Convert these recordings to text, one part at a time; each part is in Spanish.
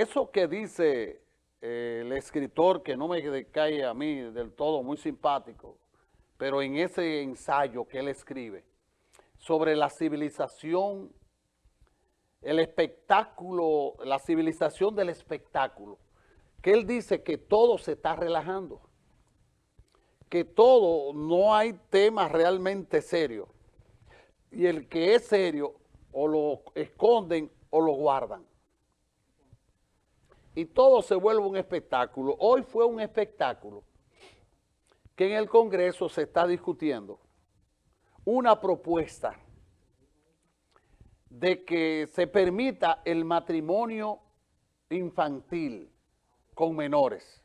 eso que dice eh, el escritor, que no me cae a mí del todo muy simpático, pero en ese ensayo que él escribe, sobre la civilización, el espectáculo, la civilización del espectáculo, que él dice que todo se está relajando, que todo, no hay tema realmente serio, y el que es serio o lo esconden o lo guardan. Y todo se vuelve un espectáculo. Hoy fue un espectáculo que en el Congreso se está discutiendo una propuesta de que se permita el matrimonio infantil con menores.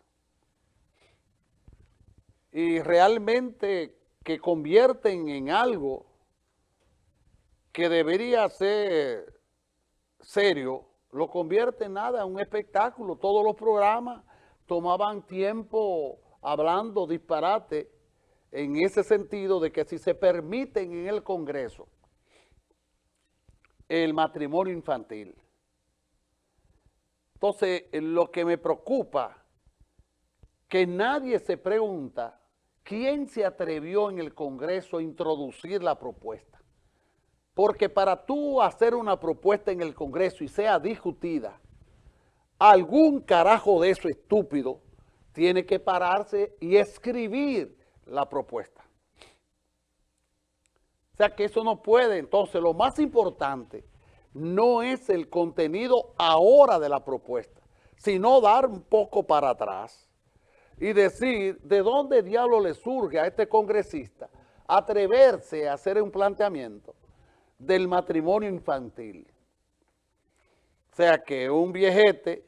Y realmente que convierten en algo que debería ser serio, lo convierte en nada, en un espectáculo. Todos los programas tomaban tiempo hablando disparate en ese sentido de que si se permiten en el Congreso el matrimonio infantil. Entonces, lo que me preocupa, que nadie se pregunta quién se atrevió en el Congreso a introducir la propuesta. Porque para tú hacer una propuesta en el Congreso y sea discutida, algún carajo de eso estúpido tiene que pararse y escribir la propuesta. O sea que eso no puede. Entonces, lo más importante no es el contenido ahora de la propuesta, sino dar un poco para atrás y decir de dónde diablo le surge a este congresista atreverse a hacer un planteamiento del matrimonio infantil. O sea que un viejete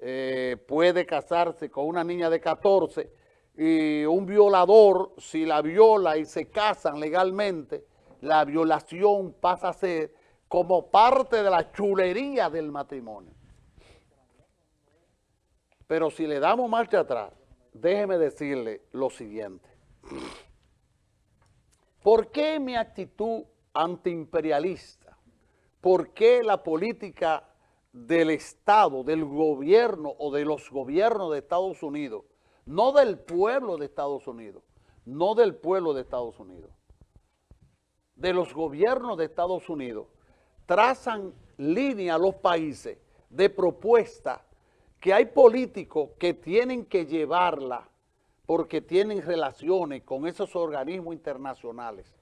eh, puede casarse con una niña de 14 y un violador, si la viola y se casan legalmente, la violación pasa a ser como parte de la chulería del matrimonio. Pero si le damos marcha atrás, déjeme decirle lo siguiente. ¿Por qué mi actitud antiimperialista. ¿Por qué la política del Estado, del gobierno o de los gobiernos de Estados Unidos, no del pueblo de Estados Unidos, no del pueblo de Estados Unidos, de los gobiernos de Estados Unidos, trazan línea a los países de propuesta que hay políticos que tienen que llevarla porque tienen relaciones con esos organismos internacionales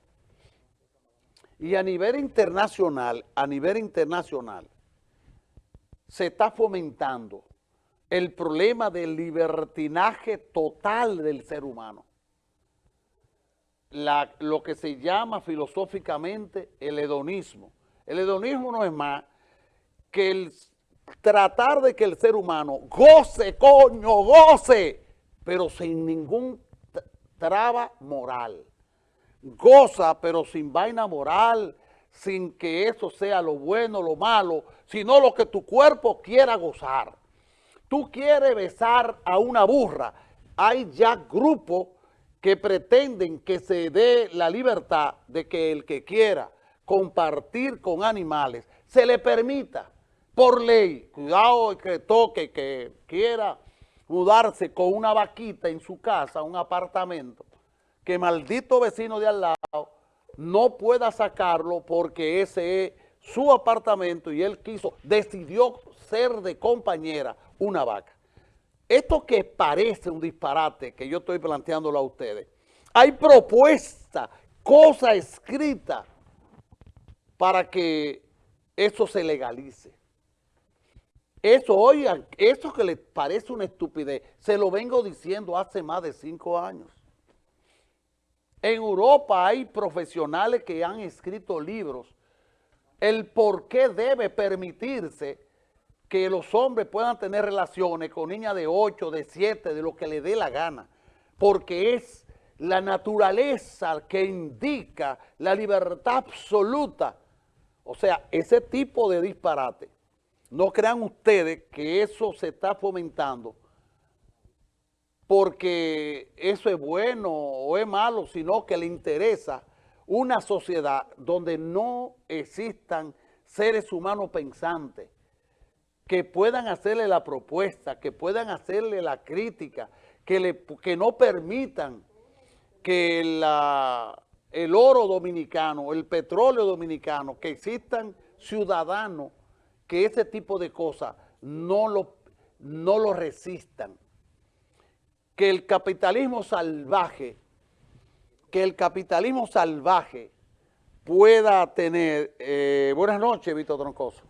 y a nivel internacional, a nivel internacional, se está fomentando el problema del libertinaje total del ser humano. lo que se llama filosóficamente el hedonismo. El hedonismo no es más que el tratar de que el ser humano goce, coño, goce, pero sin ningún traba moral goza, pero sin vaina moral, sin que eso sea lo bueno, lo malo, sino lo que tu cuerpo quiera gozar. Tú quieres besar a una burra. Hay ya grupos que pretenden que se dé la libertad de que el que quiera compartir con animales se le permita por ley. Cuidado que toque, que quiera mudarse con una vaquita en su casa, un apartamento que maldito vecino de al lado no pueda sacarlo porque ese es su apartamento y él quiso, decidió ser de compañera una vaca. Esto que parece un disparate que yo estoy planteándolo a ustedes, hay propuesta, cosa escrita para que eso se legalice. Eso, oigan, eso que les parece una estupidez, se lo vengo diciendo hace más de cinco años. En Europa hay profesionales que han escrito libros. El por qué debe permitirse que los hombres puedan tener relaciones con niñas de 8, de 7, de lo que le dé la gana, porque es la naturaleza que indica la libertad absoluta. O sea, ese tipo de disparate, no crean ustedes que eso se está fomentando porque eso es bueno o es malo, sino que le interesa una sociedad donde no existan seres humanos pensantes, que puedan hacerle la propuesta, que puedan hacerle la crítica, que, le, que no permitan que el oro dominicano, el petróleo dominicano, que existan ciudadanos que ese tipo de cosas no lo, no lo resistan. Que el capitalismo salvaje, que el capitalismo salvaje pueda tener... Eh, buenas noches, Víctor Troncoso.